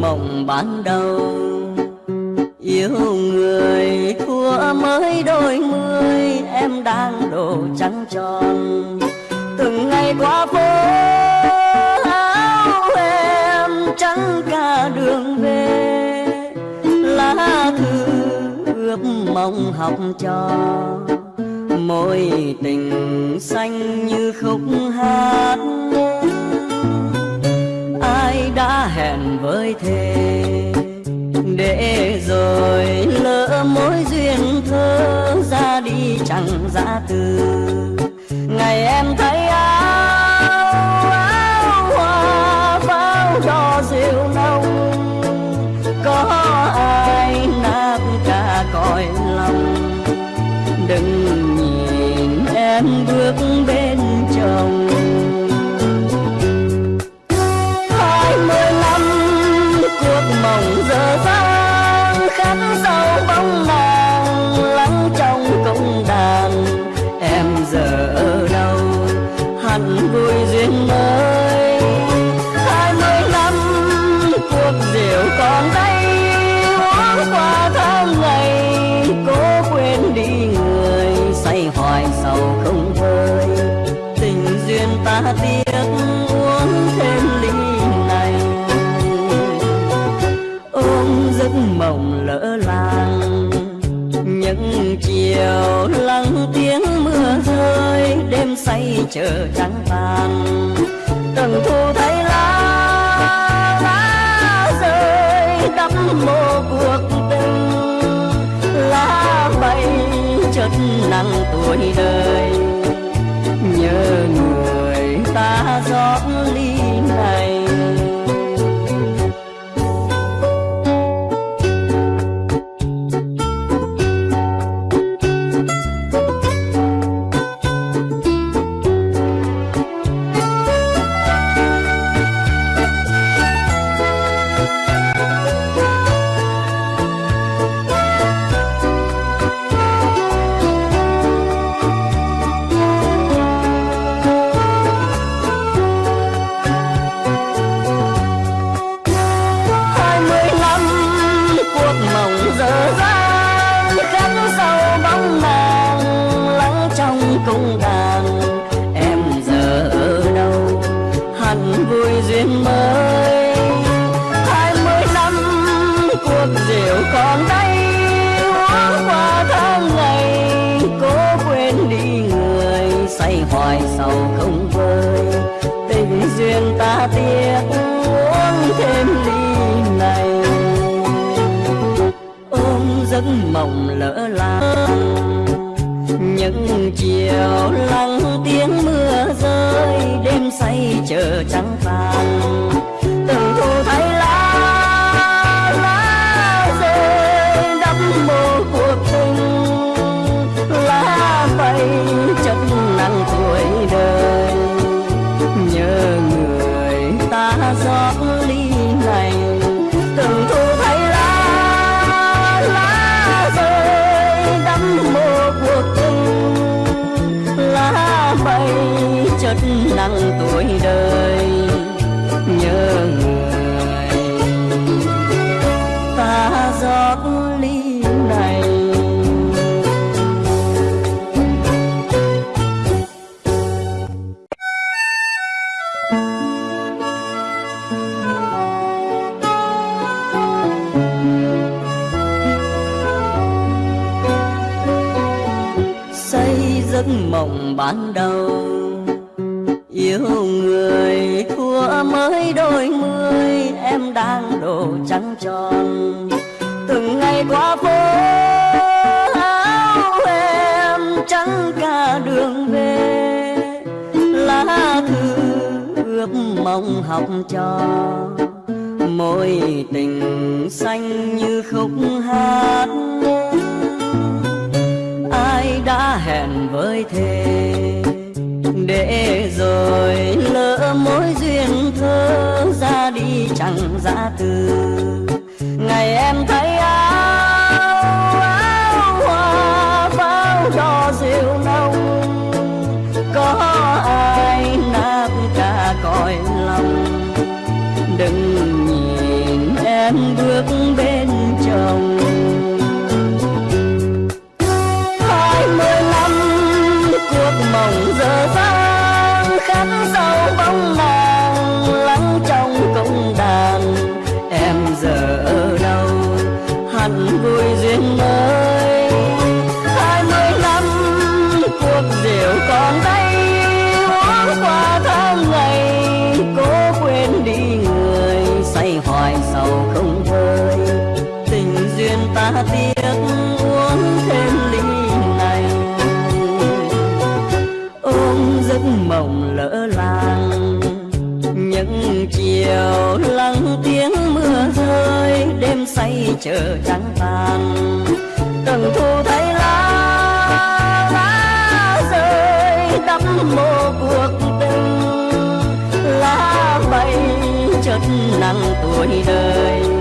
mộng ban đầu. Yêu người thua mới đôi mươi, Em đang đồ trắng tròn. Từng ngày qua phố áo em trắng cả đường về. Lá thư ướp mong học cho môi tình xanh như khúc hát hẹn với thề để rồi lỡ mối duyên thơ ra đi chẳng ra từ. Ngày em thấy áo áo hoa pháo đỏ rượu nồng. Có ai nát cả cõi lòng. Đừng nhìn em bước bên chồng. Ta tiếc uống thêm ly này. Ôm giấc mộng lỡ làng. Những chiều lắng tiếng mưa rơi, đêm say chờ trắng vàng. Từng thu thấy lá lá rơi, đắm mô cuộc tình. Lá bay chất nắng tuổi đời. Nhớ người ta rót trong cung đàn em giờ ở đâu? Hẳn vui duyên mới. Hai mươi năm cuộc rượu còn đây. Uống qua tháng ngày, cố quên đi người. Say hoài sầu không vơi. Tình duyên ta tiếc, uống thêm ly này. Ôm giấc mộng lỡ làng. Những chiều lắng tiếng mưa rơi đêm say chờ trắng chất nặng tuổi đời nhớ người. Ta giọt ly này. Xây giấc mộng ban đầu yêu người thua mới đôi mươi, em đang đổ trắng tròn. Từng ngày qua phố áo em trắng cả đường về. Lá thư ước mong học cho môi tình xanh như khúc hát. Ai đã hẹn với thề để đi giã từ. làng. Những chiều lắng tiếng mưa rơi, đêm say chờ trắng tàn từng thu thấy lá lá rơi, đắm mô cuộc tình. Lá bay chất nắng tuổi đời.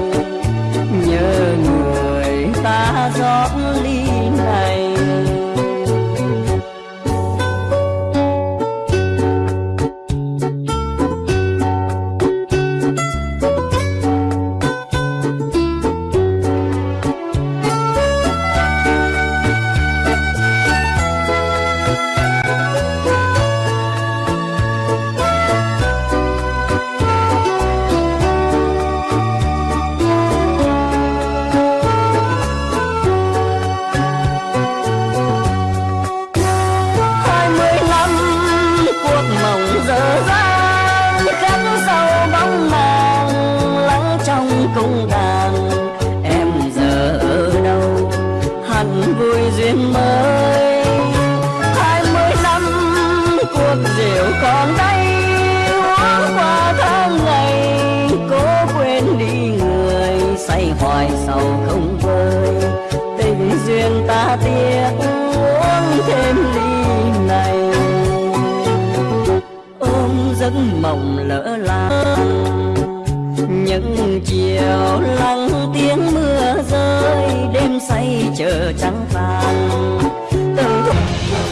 Mộng lỡ làng. Những chiều lắng tiếng mưa rơi, đêm say chờ trắng vàng. Xin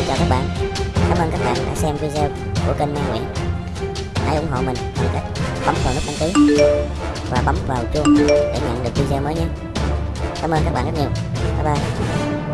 chào các bạn. Cảm ơn các bạn đã xem video của kênh Mai Nguyễn. Hãy ủng hộ mình bằng cách bấm vào nút đăng ký Và bấm vào chuông để nhận được video mới nhé. Cảm ơn các bạn rất nhiều. Bye bye.